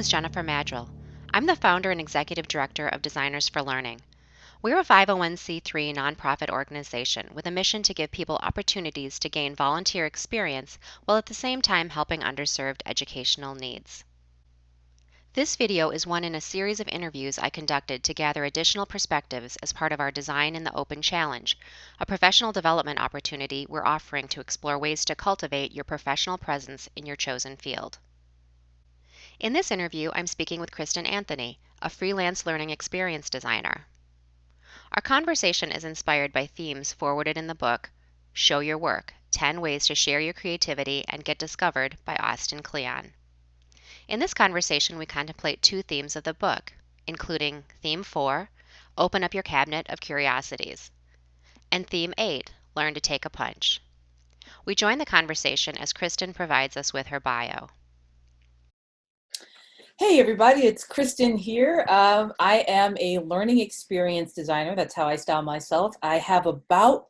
is Jennifer Maddrell. I'm the founder and executive director of Designers for Learning. We're a 501c3 nonprofit organization with a mission to give people opportunities to gain volunteer experience while at the same time helping underserved educational needs. This video is one in a series of interviews I conducted to gather additional perspectives as part of our Design in the Open Challenge, a professional development opportunity we're offering to explore ways to cultivate your professional presence in your chosen field. In this interview, I'm speaking with Kristen Anthony, a freelance learning experience designer. Our conversation is inspired by themes forwarded in the book Show Your Work 10 Ways to Share Your Creativity and Get Discovered by Austin Kleon. In this conversation, we contemplate two themes of the book, including Theme 4, Open Up Your Cabinet of Curiosities, and Theme 8, Learn to Take a Punch. We join the conversation as Kristen provides us with her bio. Hey everybody, it's Kristen here. Um, I am a learning experience designer. That's how I style myself. I have about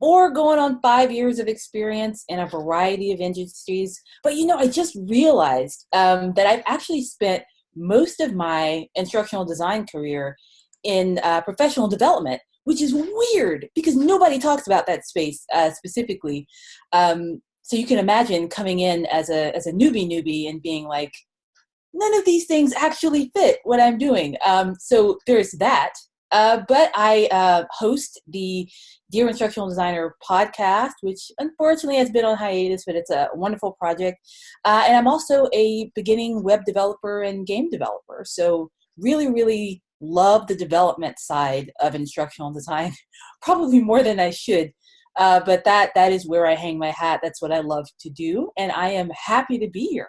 or going on five years of experience in a variety of industries. But you know, I just realized um, that I've actually spent most of my instructional design career in uh, professional development, which is weird because nobody talks about that space uh, specifically. Um, so you can imagine coming in as a, as a newbie newbie and being like, none of these things actually fit what I'm doing. Um, so there's that. Uh, but I uh, host the Dear Instructional Designer podcast, which unfortunately has been on hiatus, but it's a wonderful project. Uh, and I'm also a beginning web developer and game developer. So really, really love the development side of instructional design, probably more than I should. Uh, but that that is where I hang my hat. That's what I love to do, and I am happy to be here.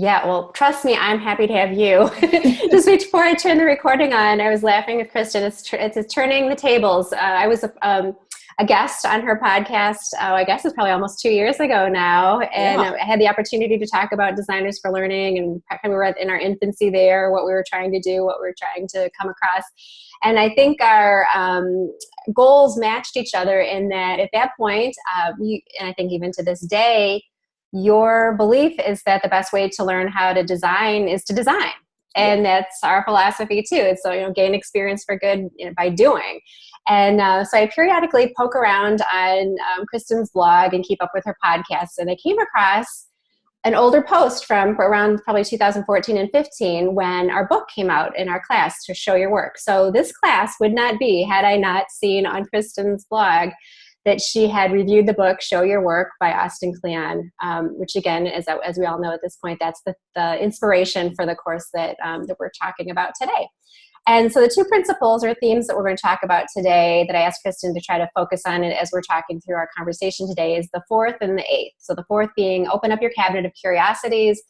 Yeah, well, trust me, I'm happy to have you. Just before I turn the recording on, I was laughing with Kristen. It's, it's, it's turning the tables. Uh, I was um, a guest on her podcast, uh, I guess it's probably almost two years ago now. And yeah. I had the opportunity to talk about Designers for Learning and we were in our infancy there, what we were trying to do, what we were trying to come across. And I think our um, goals matched each other in that at that point, uh, we, and I think even to this day, your belief is that the best way to learn how to design is to design and that's our philosophy too it's so you know gain experience for good you know, by doing and uh, so I periodically poke around on um, Kristen's blog and keep up with her podcasts. And I came across an older post from around probably 2014 and 15 when our book came out in our class to show your work. So this class would not be had I not seen on Kristen's blog that she had reviewed the book Show Your Work by Austin Kleon, um, which again, as, as we all know at this point, that's the, the inspiration for the course that, um, that we're talking about today. And so the two principles or themes that we're going to talk about today that I asked Kristen to try to focus on as we're talking through our conversation today is the fourth and the eighth. So the fourth being open up your cabinet of curiosities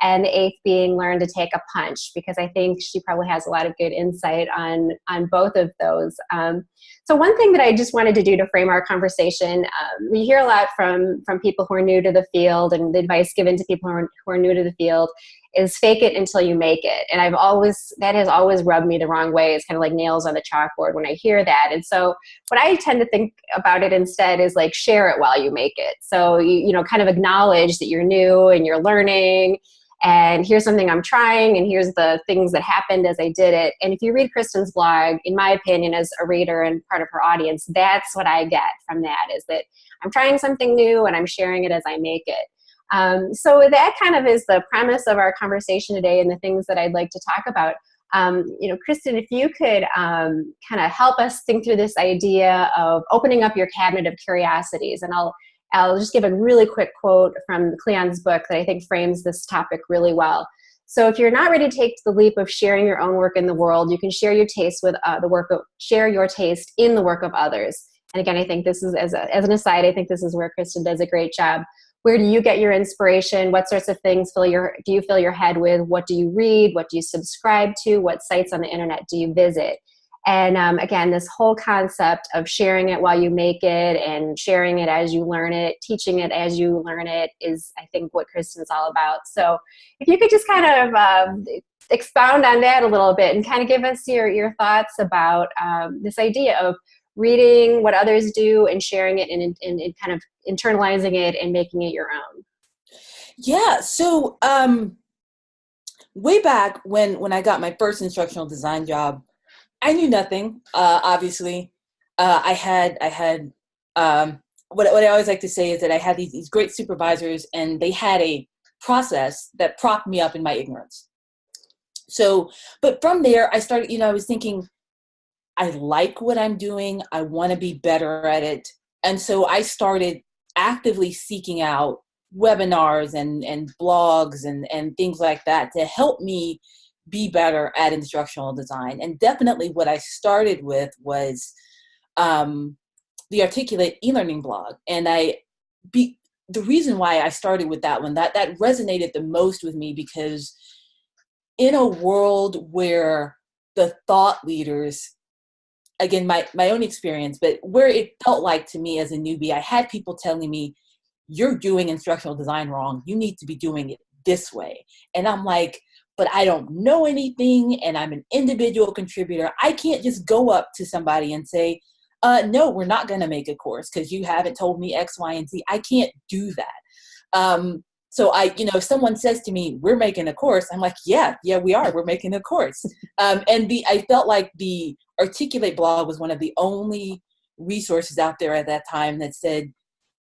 and the eighth being learn to take a punch because I think she probably has a lot of good insight on, on both of those. Um, so one thing that I just wanted to do to frame our conversation, um, we hear a lot from, from people who are new to the field and the advice given to people who are, who are new to the field is fake it until you make it. And I've always, that has always rubbed me the wrong way. It's kind of like nails on the chalkboard when I hear that. And so what I tend to think about it instead is like share it while you make it. So, you, you know, kind of acknowledge that you're new and you're learning and here's something I'm trying and here's the things that happened as I did it. And if you read Kristen's blog, in my opinion, as a reader and part of her audience, that's what I get from that is that I'm trying something new and I'm sharing it as I make it. Um, so that kind of is the premise of our conversation today and the things that I'd like to talk about. Um, you know, Kristen, if you could um, kind of help us think through this idea of opening up your cabinet of curiosities, and I'll I'll just give a really quick quote from Kleon's book that I think frames this topic really well. So if you're not ready to take the leap of sharing your own work in the world, you can share your taste with uh, the work of share your taste in the work of others. And again, I think this is as, a, as an aside, I think this is where Kristen does a great job. Where do you get your inspiration? What sorts of things fill your do you fill your head with? What do you read? What do you subscribe to? What sites on the internet do you visit and um, again this whole concept of sharing it while you make it and sharing it as you learn it teaching it as you learn it is i think what kristen's all about so if you could just kind of um, expound on that a little bit and kind of give us your, your thoughts about um, this idea of reading what others do and sharing it and, and, and kind of internalizing it and making it your own? Yeah, so um, way back when when I got my first instructional design job, I knew nothing. Uh, obviously, uh, I had I had um, what what I always like to say is that I had these these great supervisors, and they had a process that propped me up in my ignorance. So, but from there, I started. You know, I was thinking, I like what I'm doing. I want to be better at it, and so I started actively seeking out webinars and and blogs and and things like that to help me be better at instructional design. And definitely, what I started with was um, the Articulate e-learning blog, and I be the reason why I started with that one that that resonated the most with me because in a world where the thought leaders again my my own experience but where it felt like to me as a newbie i had people telling me you're doing instructional design wrong. You need to be doing it this way. And i'm like but i don't know anything and i'm an individual contributor i can't just go up to somebody and say uh, no we're not going to make a course because you haven't told me x y and z. I can't do that. Um, so i you know if someone says to me we're making a course i'm like yeah yeah we are we're making a course. Um, and the i felt like the articulate blog was one of the only resources out there at that time that said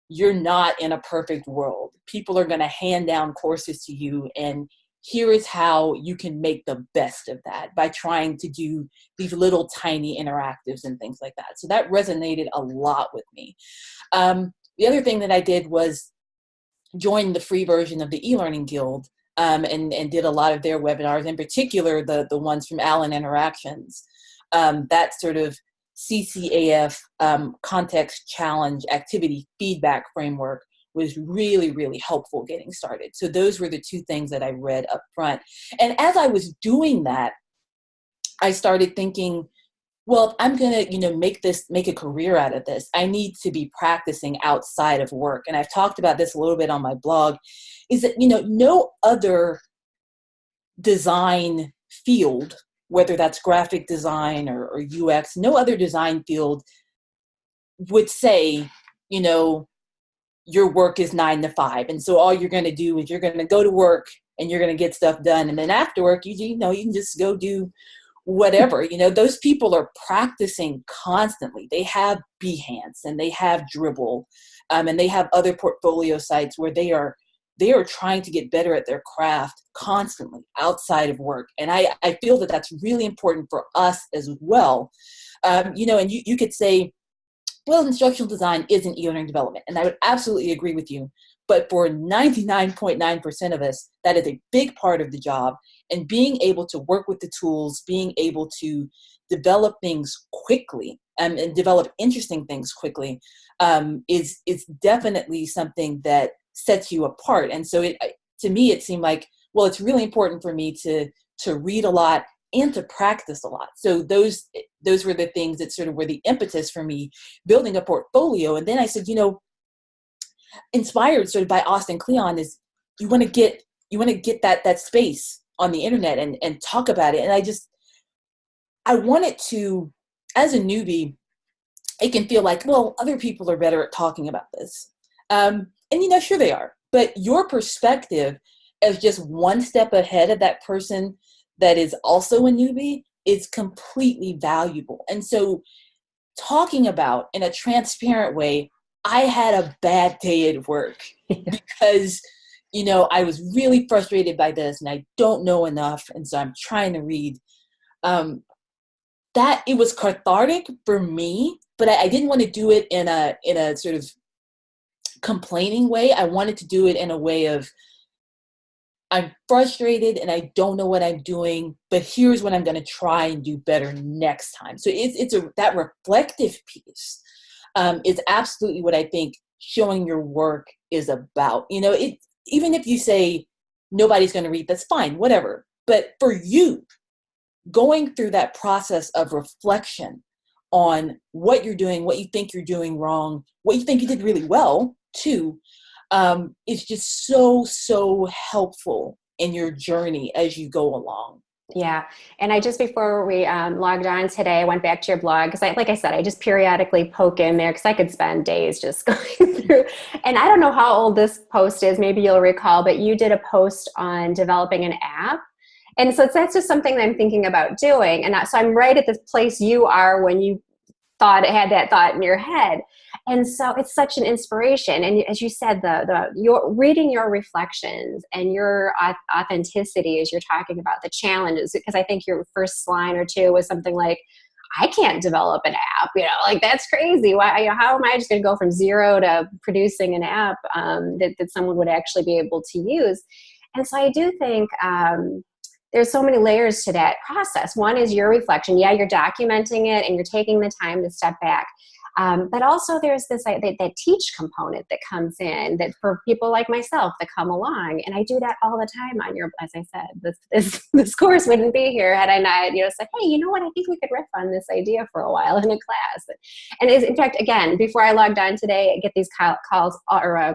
you're not in a perfect world. People are going to hand down courses to you and here is how you can make the best of that by trying to do these little tiny interactives and things like that so that resonated a lot with me um, the other thing that i did was join the free version of the e-learning guild um, and, and did a lot of their webinars, in particular the, the ones from Allen Interactions. Um, that sort of CCAF um, context challenge activity feedback framework was really, really helpful getting started. So those were the two things that I read up front. And as I was doing that, I started thinking, well, I'm going to, you know, make this, make a career out of this. I need to be practicing outside of work. And I've talked about this a little bit on my blog is that, you know, no other design field, whether that's graphic design or, or UX, no other design field would say, you know, your work is nine to five. And so all you're going to do is you're going to go to work and you're going to get stuff done. And then after work, you, you know, you can just go do whatever you know those people are practicing constantly they have behance and they have Dribbble um, and they have other portfolio sites where they are they are trying to get better at their craft constantly outside of work and i i feel that that's really important for us as well um, you know and you, you could say well instructional design isn't e-learning development and i would absolutely agree with you but for 99.9% of us that is a big part of the job and being able to work with the tools, being able to develop things quickly um, and develop interesting things quickly um, is is definitely something that sets you apart. And so it to me it seemed like well it's really important for me to to read a lot and to practice a lot. So those those were the things that sort of were the impetus for me building a portfolio. And then I said, you know, inspired sort of by Austin Kleon is you want to get you want to get that that space on the internet and, and talk about it. And I just, I wanted to, as a newbie, it can feel like, well, other people are better at talking about this. Um, and you know, sure they are, but your perspective as just one step ahead of that person that is also a newbie is completely valuable. And so talking about in a transparent way, I had a bad day at work because you know, I was really frustrated by this and I don't know enough. And so I'm trying to read. Um, that it was cathartic for me, but I, I didn't want to do it in a in a sort of complaining way. I wanted to do it in a way of I'm frustrated and I don't know what I'm doing, but here's what I'm going to try and do better next time. So it's it's a that reflective piece um, is absolutely what I think showing your work is about. You know, it even if you say nobody's going to read, that's fine, whatever. But for you, going through that process of reflection on what you're doing, what you think you're doing wrong, what you think you did really well, too, um, is just so, so helpful in your journey as you go along. Yeah. And I just, before we um, logged on today, I went back to your blog because I, like I said, I just periodically poke in there because I could spend days just going through. And I don't know how old this post is, maybe you'll recall, but you did a post on developing an app. and so that's just something that i'm thinking about doing and so i'm right at the place you are when you thought had that thought in your head and so it's such an inspiration and as you said the the your reading your reflections and your authenticity as you're talking about the challenges because i think your first line or two was something like I can't develop an app, you know, like that's crazy. Why, you know, how am I just going to go from zero to producing an app um, that, that someone would actually be able to use? And so I do think um, there's so many layers to that process. One is your reflection. Yeah, you're documenting it and you're taking the time to step back. Um, but also there's this that, that teach component that comes in that for people like myself that come along and I do that all the time on your as I said this this, this course wouldn't be here had I not you know said hey you know what I think we could riff on this idea for a while in a class and is in fact again before I logged on today I get these calls or uh,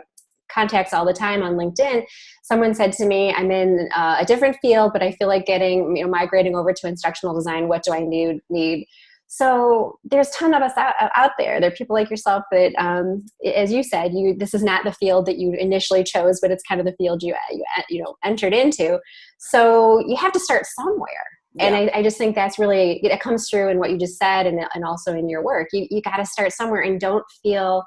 contacts all the time on LinkedIn. Someone said to me, I'm in uh, a different field, but I feel like getting, you know, migrating over to instructional design. What do I need? need? So there's a ton of us out, out there. There are people like yourself that, um, as you said, you this is not the field that you initially chose, but it's kind of the field you you you know entered into. So you have to start somewhere. Yeah. And I, I, just think that's really it comes through in what you just said, and and also in your work. You you got to start somewhere, and don't feel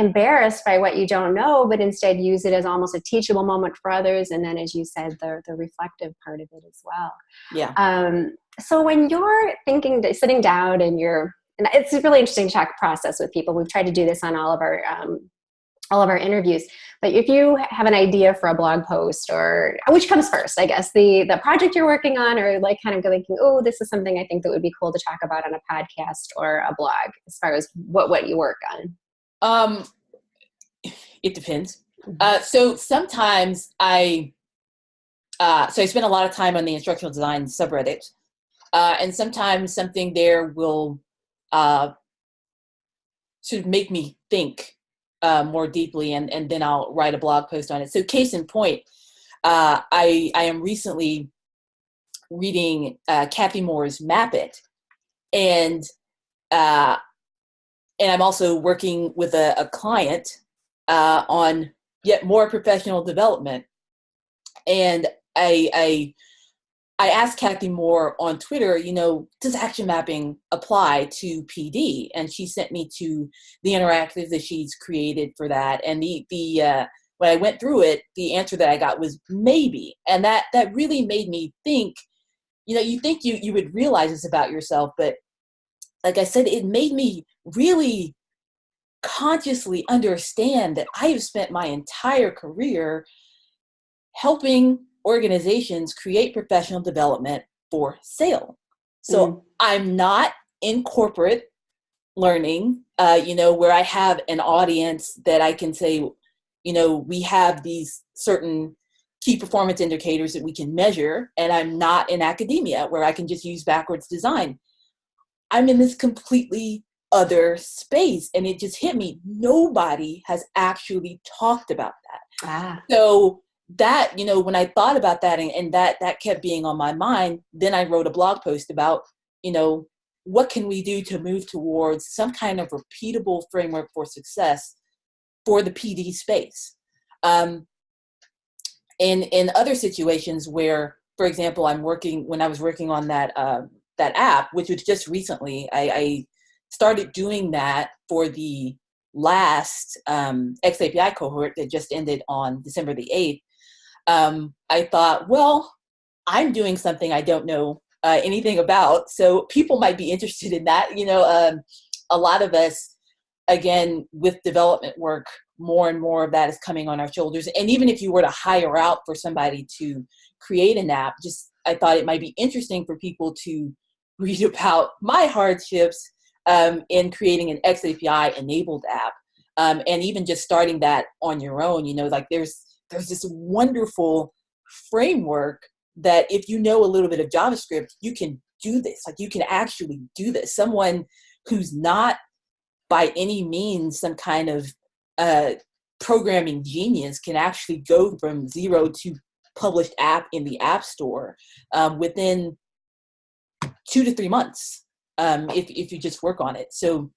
embarrassed by what you don't know, but instead use it as almost a teachable moment for others. And then, as you said, the, the reflective part of it as well. Yeah. Um, so when you're thinking, sitting down and you're, and it's a really interesting talk process with people. We've tried to do this on all of our, um, all of our interviews. But if you have an idea for a blog post or which comes first, I guess the the project you're working on or like kind of thinking, oh, this is something I think that would be cool to talk about on a podcast or a blog as far as what what you work on. Um, it depends. Mm-hmm. Uh, so sometimes I, uh, so I spend a lot of time on the instructional design subreddit, uh, and sometimes something there will uh, sort of make me think uh, more deeply, and and then I'll write a blog post on it. So case in point, uh, I I am recently reading uh, Cathy Moore's Map It, and uh, and I'm also working with a, a client uh, on yet more professional development. And I, I, I asked Cathy Moore on Twitter, you know, does action mapping apply to PD? And she sent me to the interactive that she's created for that. And the the uh, when I went through it, the answer that I got was maybe, and that that really made me think. You know, you think you you would realize this about yourself, but like I said, it made me really consciously understand that I have spent my entire career helping organizations create professional development for sale. So mm. I'm not in corporate learning, uh, you know, where I have an audience that I can say, you know, we have these certain key performance indicators that we can measure, and I'm not in academia where I can just use backwards design. I'm in this completely other space. And it just hit me. Nobody has actually talked about that. Ah. So that, you know, when I thought about that and, and that that kept being on my mind, then I wrote a blog post about, you know, what can we do to move towards some kind of repeatable framework for success for the PD space. Um, in in other situations where, for example, I'm working when I was working on that uh, that app, which was just recently, I, I started doing that for the last um, XAPI cohort that just ended on December the 8th, um, I thought, well, I'm doing something I don't know uh, anything about, so people might be interested in that. You know, um, a lot of us, again, with development work, more and more of that is coming on our shoulders. And even if you were to hire out for somebody to create an app, just I thought it might be interesting for people to read about my hardships um, in creating an XAPI enabled app. Um, and even just starting that on your own, you know, like there's there's this wonderful framework that if you know a little bit of JavaScript, you can do this. Like you can actually do this. Someone who's not by any means some kind of uh, programming genius can actually go from zero to published app in the App Store um, within two to three months um, if, if you just work on it. So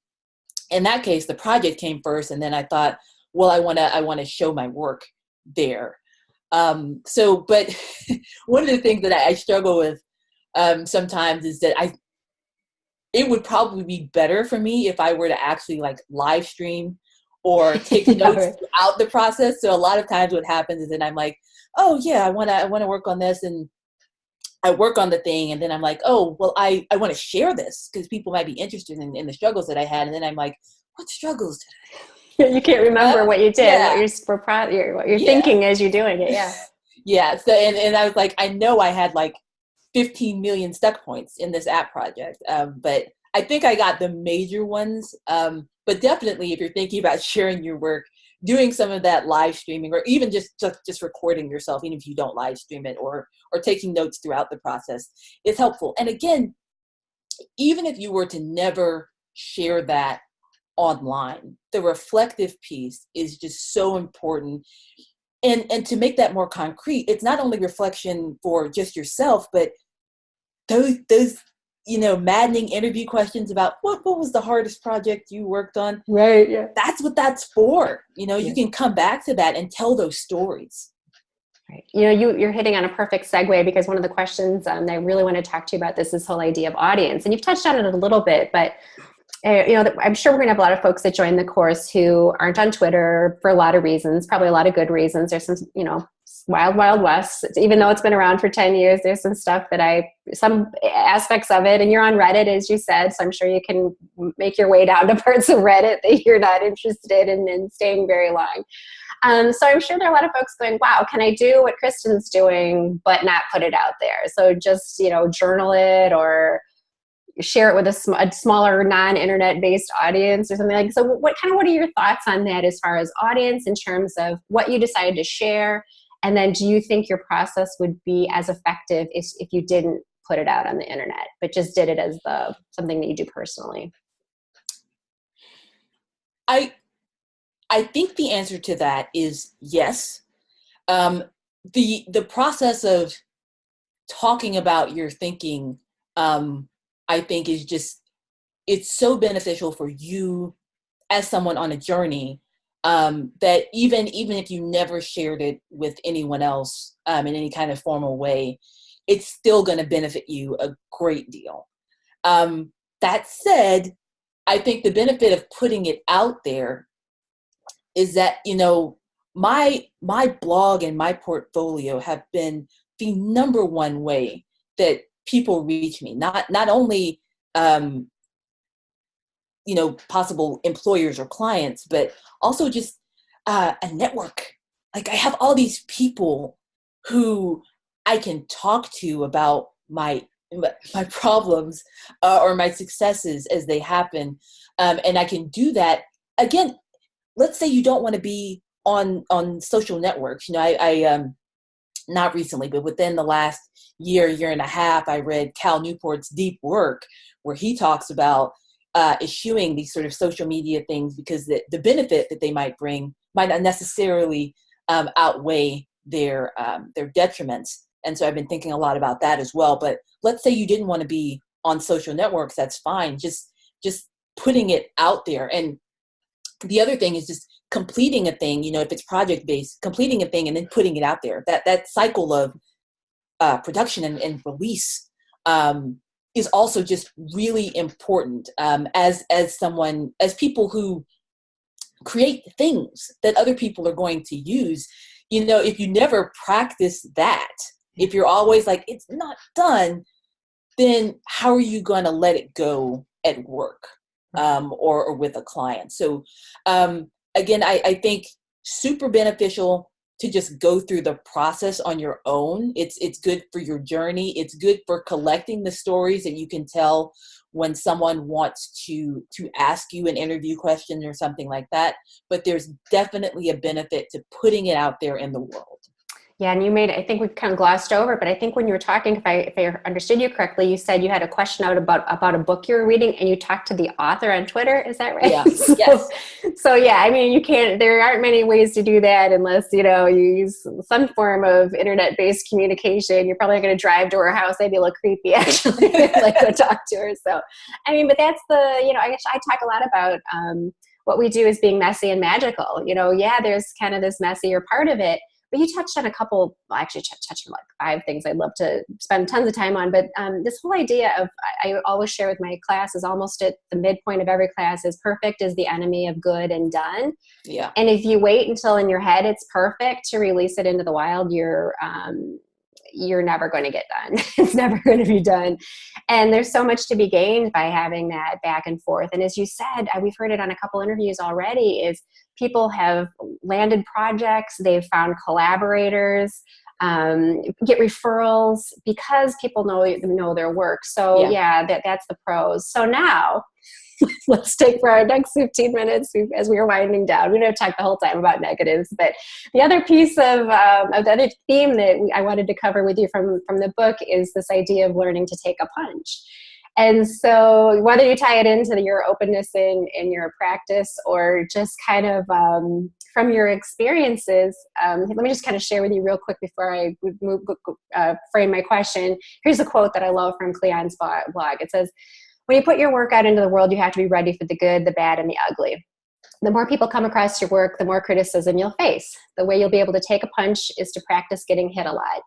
in that case, the project came first, and then I thought, well, I want to I want to show my work there. Um, so, but one of the things that I, I struggle with um, sometimes is that I, it would probably be better for me if I were to actually like live stream or take notes throughout the process. So a lot of times what happens is that I'm like, oh yeah, I want to, I want to work on this. And I work on the thing and then I'm like, oh, well, I, I want to share this because people might be interested in, in the struggles that I had. And then I'm like, what struggles did I have? You can't remember uh, what you did, yeah. what you're, what you're yeah. thinking as you're doing it. Yeah. yeah. So, and, and I was like, I know I had like 15 million stuck points in this app project. Um, but I think I got the major ones. Um, but definitely if you're thinking about sharing your work, doing some of that live streaming or even just, just just recording yourself even if you don't live stream it or or taking notes throughout the process is helpful. And again even if you were to never share that online the reflective piece is just so important. And and to make that more concrete it's not only reflection for just yourself but those those you know, maddening interview questions about what, what was the hardest project you worked on. Right. Yeah. That's what that's for. You know, yeah. you can come back to that and tell those stories. Right. You know, you, you're hitting on a perfect segue because one of the questions um, that I really want to talk to you about this, this whole idea of audience. And you've touched on it a little bit, but uh, you know, I'm sure we're going to have a lot of folks that join the course who aren't on Twitter for a lot of reasons, probably a lot of good reasons. There's some, you know, wild wild west. Even though it's been around for 10 years there's some stuff that i some aspects of it and you're on reddit as you said so i'm sure you can make your way down to parts of reddit that you're not interested in in staying very long. Um, so i'm sure there are a lot of folks going wow can i do what kristen's doing but not put it out there? So just you know journal it or share it with a, sm- a smaller non-internet based audience or something like so what kind of what are your thoughts on that as far as audience in terms of what you decided to share and then do you think your process would be as effective if, if you didn't put it out on the internet, but just did it as the something that you do personally? I I think the answer to that is yes. Um, the the process of talking about your thinking, um, I think, is just it's so beneficial for you as someone on a journey um, that even even if you never shared it with anyone else um, in any kind of formal way, it's still going to benefit you a great deal. Um, that said, I think the benefit of putting it out there is that you know my my blog and my portfolio have been the number one way that people reach me. Not not only um, you know possible employers or clients but also just uh, a network. Like i have all these people who i can talk to about my my problems uh, or my successes as they happen um, and i can do that. Again let's say you don't want to be on on social networks. You know i, I um not recently but within the last year year and a half i read cal newport's deep work where he talks about uh, eschewing these sort of social media things because the, the benefit that they might bring might not necessarily um, outweigh their um, their detriments. And so I've been thinking a lot about that as well. But let's say you didn't want to be on social networks, that's fine. Just just putting it out there. And the other thing is just completing a thing. You know, if it's project based, completing a thing and then putting it out there. That that cycle of uh, production and, and release um, is also just really important um, as as someone as people who create things that other people are going to use. You know if you never practice that if you're always like it's not done then how are you going to let it go at work um, or, or with a client? So um, again I, I think super beneficial to just go through the process on your own. It's it's good for your journey. It's good for collecting the stories that you can tell when someone wants to to ask you an interview question or something like that. But there's definitely a benefit to putting it out there in the world. Yeah, and you made, I think we kind of glossed over, but I think when you were talking, if I, if I understood you correctly, you said you had a question out about, about a book you were reading and you talked to the author on Twitter. Is that right? Yeah. so, yes. So yeah, I mean, you can't, there aren't many ways to do that unless, you know, you use some form of internet-based communication. You're probably going to drive to her house. Maybe a little creepy actually, like go talk to her. So, I mean, but that's the, you know, I, I talk a lot about, um, what we do is being messy and magical. You know, yeah, there's kind of this messier part of it, but you touched on a couple, well, actually touched on like five things I'd love to spend tons of time on. But um, this whole idea of, I, I always share with my class is almost at the midpoint of every class is perfect is the enemy of good and done. Yeah. And if you wait until in your head it's perfect to release it into the wild, you're, um, you're never going to get done. it's never going to be done. And there's so much to be gained by having that back and forth. And as you said, uh, we've heard it on a couple interviews already, is people have landed projects, they've found collaborators, um, get referrals because people know know their work. So yeah, yeah that, that's the pros. So now let's take for our next 15 minutes as we are winding down. We don't talk the whole time about negatives, but the other piece of, um, of the other theme that we, I wanted to cover with you from, from the book is this idea of learning to take a punch. And so whether you tie it into your openness in, in your practice or just kind of um, from your experiences, um, let me just kind of share with you real quick before I move, uh, frame my question. Here's a quote that I love from Kleon's blog. It says, when you put your work out into the world, you have to be ready for the good, the bad, and the ugly. The more people come across your work, the more criticism you'll face. The way you'll be able to take a punch is to practice getting hit a lot.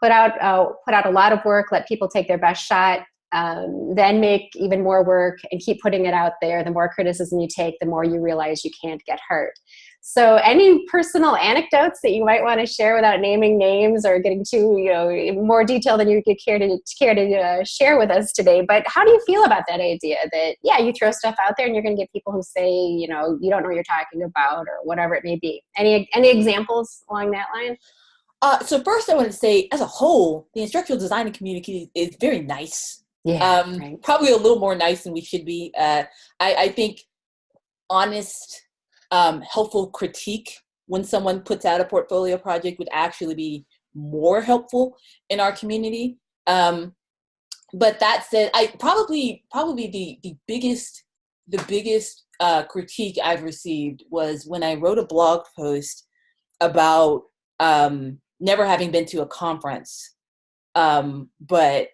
Put out, uh, put out a lot of work, let people take their best shot, um, then make even more work and keep putting it out there. The more criticism you take, the more you realize you can't get hurt. So any personal anecdotes that you might want to share without naming names or getting too, you know, more detail than you could care to, care to uh, share with us today. But how do you feel about that idea that, yeah, you throw stuff out there and you're going to get people who say, you know, you don't know what you're talking about or whatever it may be. Any, any examples along that line? Uh, so first I want to say, as a whole, the instructional design community is very nice. Yeah, um, right. Probably a little more nice than we should be. Uh, I, I think honest um, helpful critique when someone puts out a portfolio project would actually be more helpful in our community. Um, but that said, I probably probably the the biggest the biggest uh, critique I've received was when I wrote a blog post about um, never having been to a conference, um, but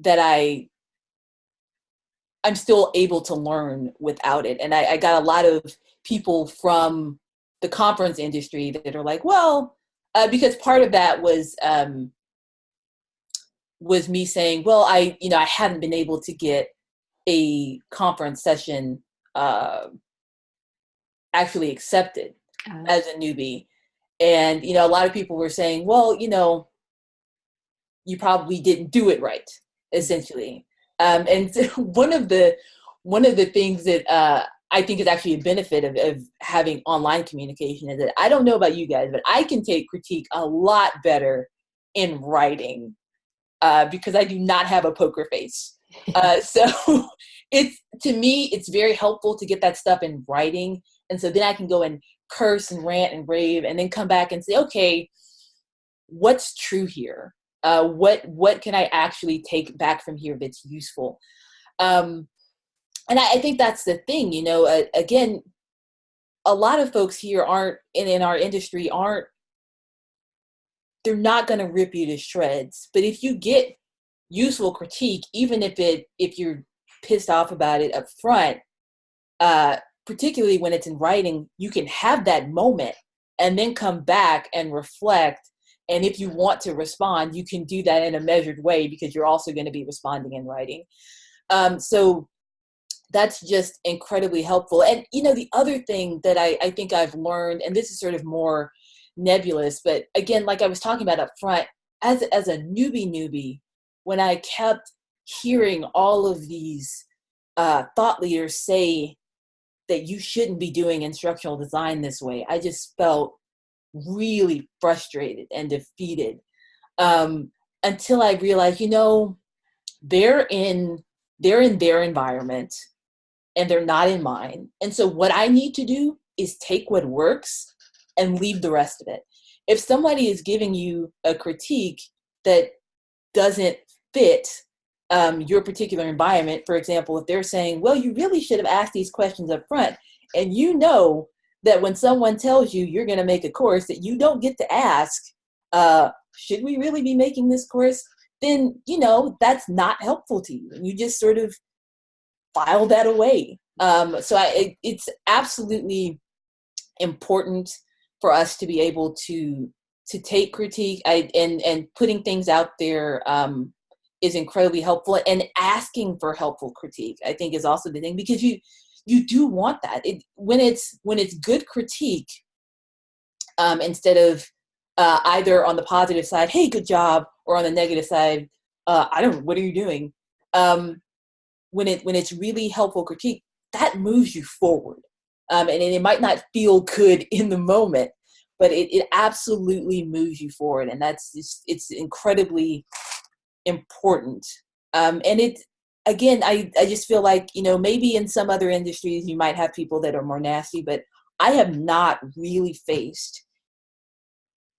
that I I'm still able to learn without it, and I, I got a lot of people from the conference industry that are like, well, uh, because part of that was um, was me saying, well, I you know I haven't been able to get a conference session uh, actually accepted as a newbie, and you know a lot of people were saying, well, you know, you probably didn't do it right, essentially. Um, and one of the one of the things that uh, I think is actually a benefit of, of having online communication is that I don't know about you guys, but I can take critique a lot better in writing uh, because I do not have a poker face. Uh, so it's to me, it's very helpful to get that stuff in writing, and so then I can go and curse and rant and rave, and then come back and say, okay, what's true here? Uh, what what can I actually take back from here that's useful? Um, and I, I think that's the thing, you know, uh, again, a lot of folks here aren't in, in our industry aren't they're not going to rip you to shreds but if you get useful critique even if it if you're pissed off about it up front uh particularly when it's in writing you can have that moment and then come back and reflect and if you want to respond you can do that in a measured way because you're also going to be responding in writing um, so that's just incredibly helpful. And you know, the other thing that I, I think I've learned, and this is sort of more nebulous, but again, like I was talking about up front, as as a newbie newbie, when I kept hearing all of these uh, thought leaders say that you shouldn't be doing instructional design this way, I just felt really frustrated and defeated um, until I realized, you know, they're in they're in their environment and they're not in mine. And so what I need to do is take what works and leave the rest of it. If somebody is giving you a critique that doesn't fit um, your particular environment, for example, if they're saying, well, you really should have asked these questions up front, and you know that when someone tells you you're going to make a course that you don't get to ask, uh, should we really be making this course? Then, you know, that's not helpful to you. And you just sort of file that away. Um, so I, it, it's absolutely important for us to be able to to take critique I, and and putting things out there um, is incredibly helpful and asking for helpful critique i think is also the thing because you you do want that. It, when it's when it's good critique um, instead of uh, either on the positive side hey good job or on the negative side uh, i don't what are you doing? Um, when it when it's really helpful critique that moves you forward. Um, and, and it might not feel good in the moment but it, it absolutely moves you forward and that's just, it's incredibly important. Um, and it again I, I just feel like you know maybe in some other industries you might have people that are more nasty but i have not really faced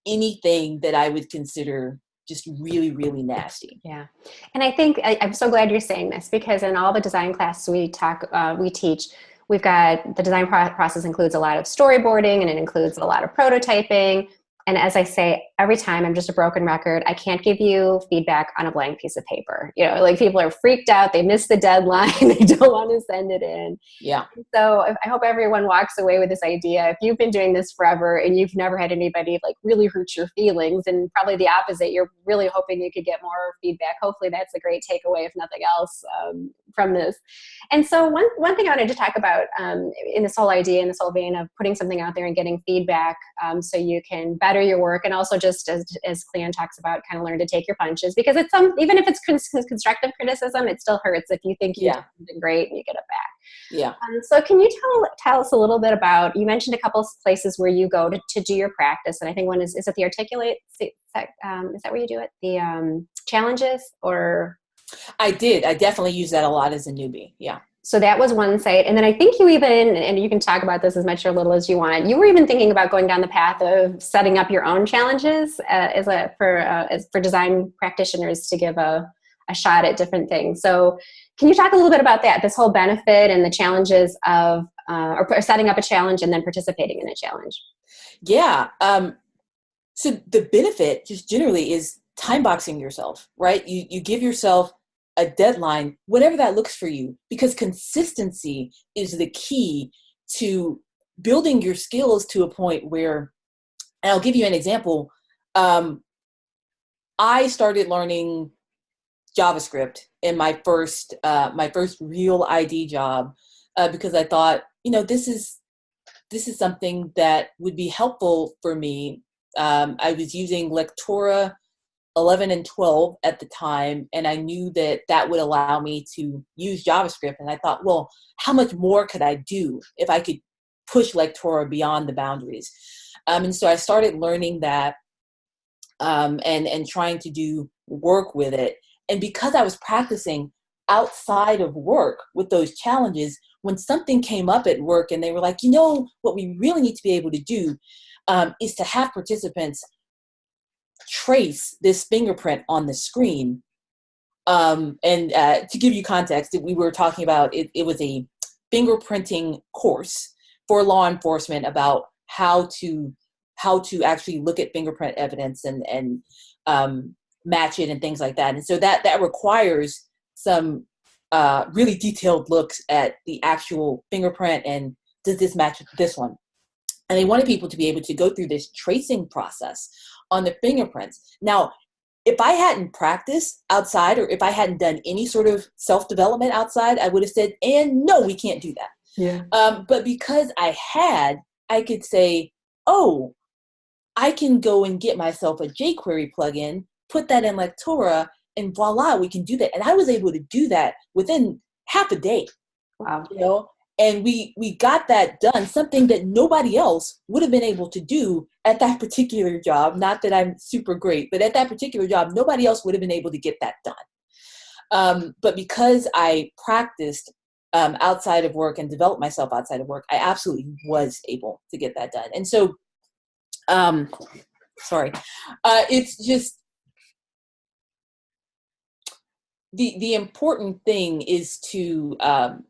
anything that i would consider just really really nasty. Yeah. And i think I, am so glad you're saying this because in all the design classes we talk uh, we teach we've got the design process includes a lot of storyboarding and it includes a lot of prototyping and as I say, every time I'm just a broken record. I can't give you feedback on a blank piece of paper. You know, like people are freaked out. They miss the deadline. they don't want to send it in. Yeah. So I hope everyone walks away with this idea. If you've been doing this forever and you've never had anybody like really hurt your feelings, and probably the opposite, you're really hoping you could get more feedback. Hopefully, that's a great takeaway, if nothing else, um, from this. And so one one thing I wanted to talk about um, in this whole idea, in this whole vein of putting something out there and getting feedback, um, so you can better better your work and also just as, as Kleon talks about kind of learn to take your punches because it's some even if it's constructive criticism it still hurts if you think you yeah. did something great and you get it back. Yeah. Um, so can you tell tell us a little bit about you mentioned a couple places where you go to, to do your practice and i think one is is it the articulate is that, um, is that where you do it? The um, challenges or? I did i definitely use that a lot as a newbie yeah so that was one site. And then i think you even and you can talk about this as much or little as you want you were even thinking about going down the path of setting up your own challenges uh, as a for uh, as for design practitioners to give a, a shot at different things. So can you talk a little bit about that this whole benefit and the challenges of uh, or setting up a challenge and then participating in a challenge? Yeah um, so the benefit just generally is time boxing yourself right? You you give yourself a deadline, whatever that looks for you, because consistency is the key to building your skills to a point where, and I'll give you an example. Um, I started learning JavaScript in my first uh, my first real ID job uh, because I thought, you know, this is this is something that would be helpful for me. Um, I was using Lectora 11 and 12 at the time and i knew that that would allow me to use javascript and i thought well how much more could i do if i could push lectora beyond the boundaries? Um, and so i started learning that um, and and trying to do work with it. And because i was practicing outside of work with those challenges when something came up at work and they were like you know what we really need to be able to do um, is to have participants trace this fingerprint on the screen. Um, and uh, to give you context, we were talking about it, it was a fingerprinting course for law enforcement about how to how to actually look at fingerprint evidence and and um, match it and things like that. And so that that requires some uh, really detailed looks at the actual fingerprint and does this match this one? And they wanted people to be able to go through this tracing process on the fingerprints. Now, if I hadn't practiced outside or if I hadn't done any sort of self development outside, I would have said, and no, we can't do that. Yeah. Um, but because I had, I could say, oh, I can go and get myself a jQuery plugin, put that in Lectora, and voila, we can do that. And I was able to do that within half a day. Wow. You know, and we we got that done something that nobody else would have been able to do at that particular job. Not that i'm super great but at that particular job nobody else would have been able to get that done. Um, but because i practiced um, outside of work and developed myself outside of work i absolutely was able to get that done. And so um, sorry. Uh, it's just the the important thing is to um,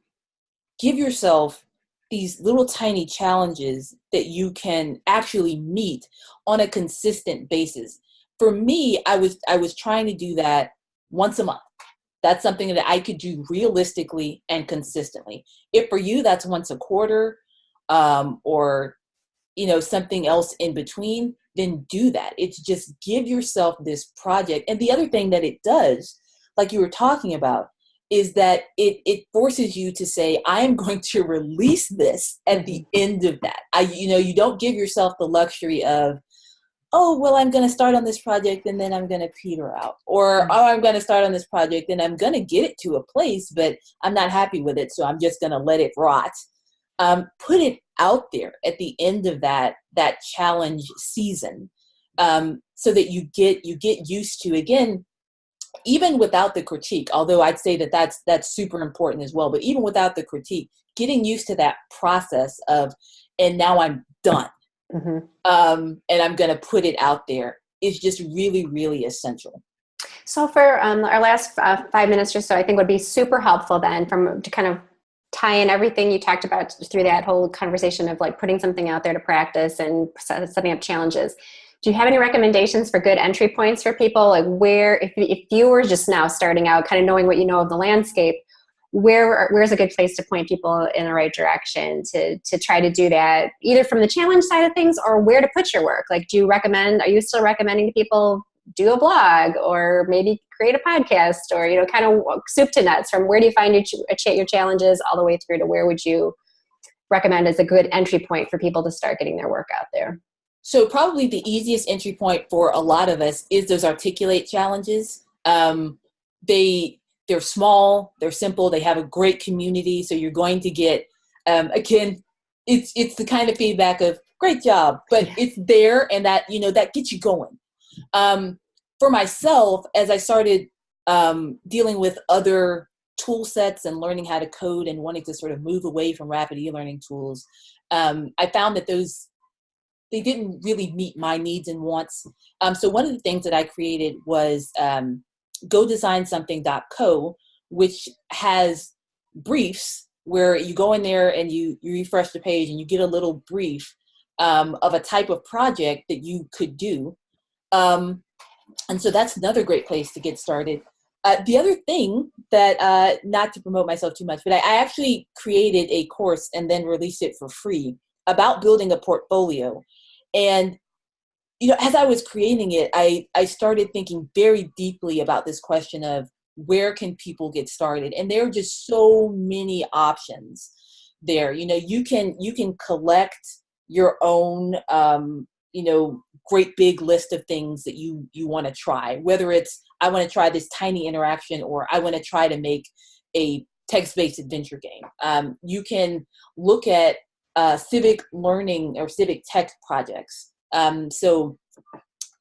give yourself these little tiny challenges that you can actually meet on a consistent basis. For me, I was I was trying to do that once a month. That's something that I could do realistically and consistently. If for you that's once a quarter, um, or you know something else in between, then do that. It's just give yourself this project. And the other thing that it does, like you were talking about, is that it it forces you to say i am going to release this at the end of that i you know you don't give yourself the luxury of oh well i'm going to start on this project and then i'm going to peter out or Mm-hmm. oh i'm going to start on this project and i'm going to get it to a place but i'm not happy with it so i'm just going to let it rot um, put it out there at the end of that that challenge season um, so that you get you get used to again even without the critique although i'd say that that's that's super important as well but even without the critique getting used to that process of and now i'm done Mhm. um, and i'm going to put it out there is just really really essential So for um, our last uh, five minutes or so, I think would be super helpful then from to kind of tie in everything you talked about through that whole conversation of like putting something out there to practice and setting up challenges. Do you have any recommendations for good entry points for people? Like where, if, if you were just now starting out, kind of knowing what you know of the landscape, where where's a good place to point people in the right direction to to try to do that, either from the challenge side of things or where to put your work? Like, do you recommend? Are you still recommending to people do a blog or maybe create a podcast or you know kind of soup to nuts from where do you find your, your challenges all the way through to where would you recommend as a good entry point for people to start getting their work out there so probably the easiest entry point for a lot of us is those articulate challenges um, they they're small they're simple they have a great community so you're going to get um, again it's it's the kind of feedback of great job but Yeah. it's there and that you know that gets you going um, for myself as i started um, dealing with other tool sets and learning how to code and wanting to sort of move away from rapid e-learning tools um, i found that those they didn't really meet my needs and wants. Um, so one of the things that i created was um, go-design-something.co which has briefs where you go in there and you you refresh the page and you get a little brief um, of a type of project that you could do. Um, and so that's another great place to get started. Uh, the other thing that uh, not to promote myself too much but I, I actually created a course and then released it for free about building a portfolio and you know as i was creating it i i started thinking very deeply about this question of where can people get started? And there are just so many options there. You know you can you can collect your own um you know great big list of things that you you want to try. Whether it's i want to try this tiny interaction or i want to try to make a text-based adventure game. Um, you can look at uh, civic learning or civic tech projects. Um, so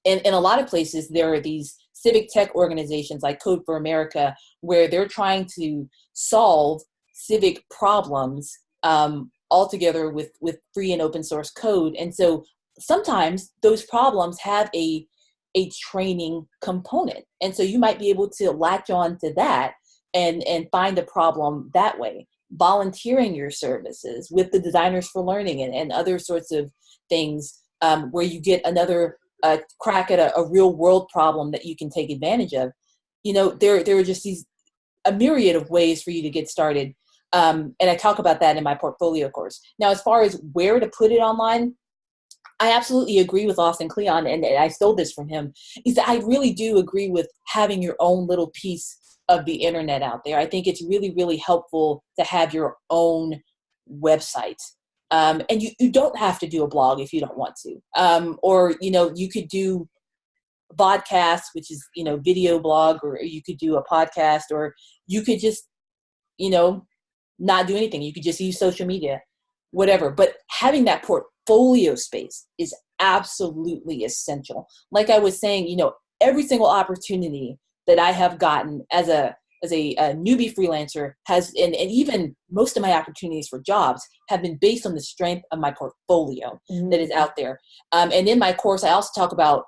in, in a lot of places there are these civic tech organizations like code for america where they're trying to solve civic problems um, all together with with free and open source code. And so sometimes those problems have a a training component. And so you might be able to latch on to that and and find a problem that way volunteering your services with the designers for learning and, and other sorts of things um, where you get another uh, crack at a, a real world problem that you can take advantage of you know there there are just these a myriad of ways for you to get started um, and i talk about that in my portfolio course now as far as where to put it online I absolutely agree with Austin Kleon, and, and I stole this from him. Is that I really do agree with having your own little piece of the internet out there. I think it's really, really helpful to have your own website. Um, and you, you don't have to do a blog if you don't want to. Um, or, you know, you could do podcast, which is, you know, video blog, or you could do a podcast, or you could just, you know, not do anything. You could just use social media, whatever. But having that portfolio space is absolutely essential. Like I was saying, you know, every single opportunity that I have gotten as a as a, a newbie freelancer has and, and even most of my opportunities for jobs have been based on the strength of my portfolio that is out there. Um, and in my course, I also talk about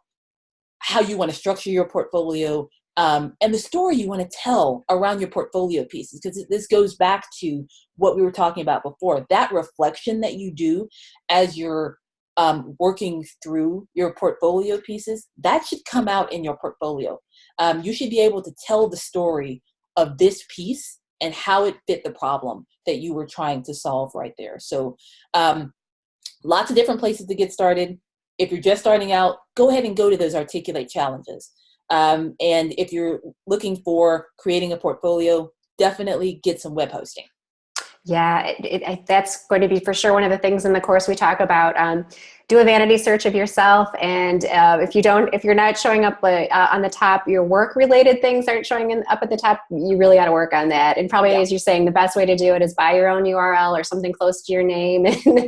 how you want to structure your portfolio um, and the story you want to tell around your portfolio pieces because this goes back to what we were talking about before. That reflection that you do as you're um, working through your portfolio pieces that should come out in your portfolio um, you should be able to tell the story of this piece and how it fit the problem that you were trying to solve right there so um, lots of different places to get started if you're just starting out, go ahead and go to those Articulate challenges. Um, and if you're looking for creating a portfolio, definitely get some web hosting. Yeah, it, it, that's going to be for sure one of the things in the course we talk about. Um, do a vanity search of yourself and uh, if you don't if you're not showing up uh, on the top your work related things aren't showing in, up at the top you really got to work on that and probably yeah. as you're saying the best way to do it is buy your own url or something close to your name and,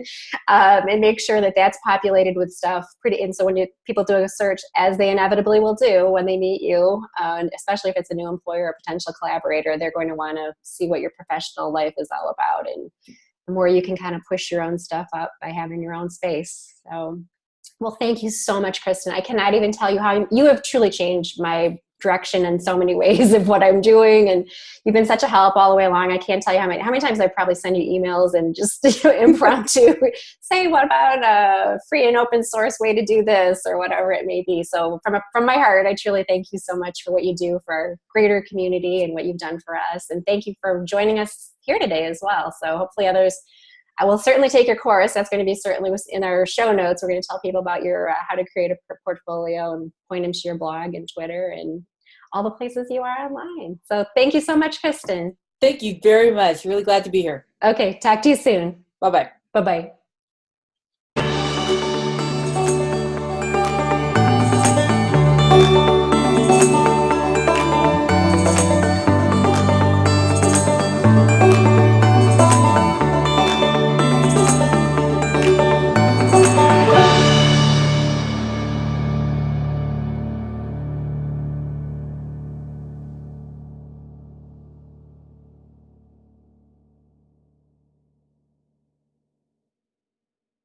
um, and make sure that that's populated with stuff pretty and so when you, people do a search as they inevitably will do when they meet you uh, and especially if it's a new employer or potential collaborator they're going to want to see what your professional life is all about and more you can kind of push your own stuff up by having your own space. So, well, thank you so much, Kristen. I cannot even tell you how you have truly changed my direction in so many ways of what I'm doing. And you've been such a help all the way along. I can't tell you how many, how many times I probably send you emails and just you know, impromptu say, what about a free and open source way to do this or whatever it may be. So from, a, from my heart, I truly thank you so much for what you do for our greater community and what you've done for us. And thank you for joining us here today as well. So hopefully others I will certainly take your course. That's going to be certainly in our show notes. We're going to tell people about your uh, how to create a portfolio and point them to your blog and Twitter and all the places you are online. So thank you so much, Kristen. Thank you very much. Really glad to be here. Okay, talk to you soon. Bye bye. Bye bye.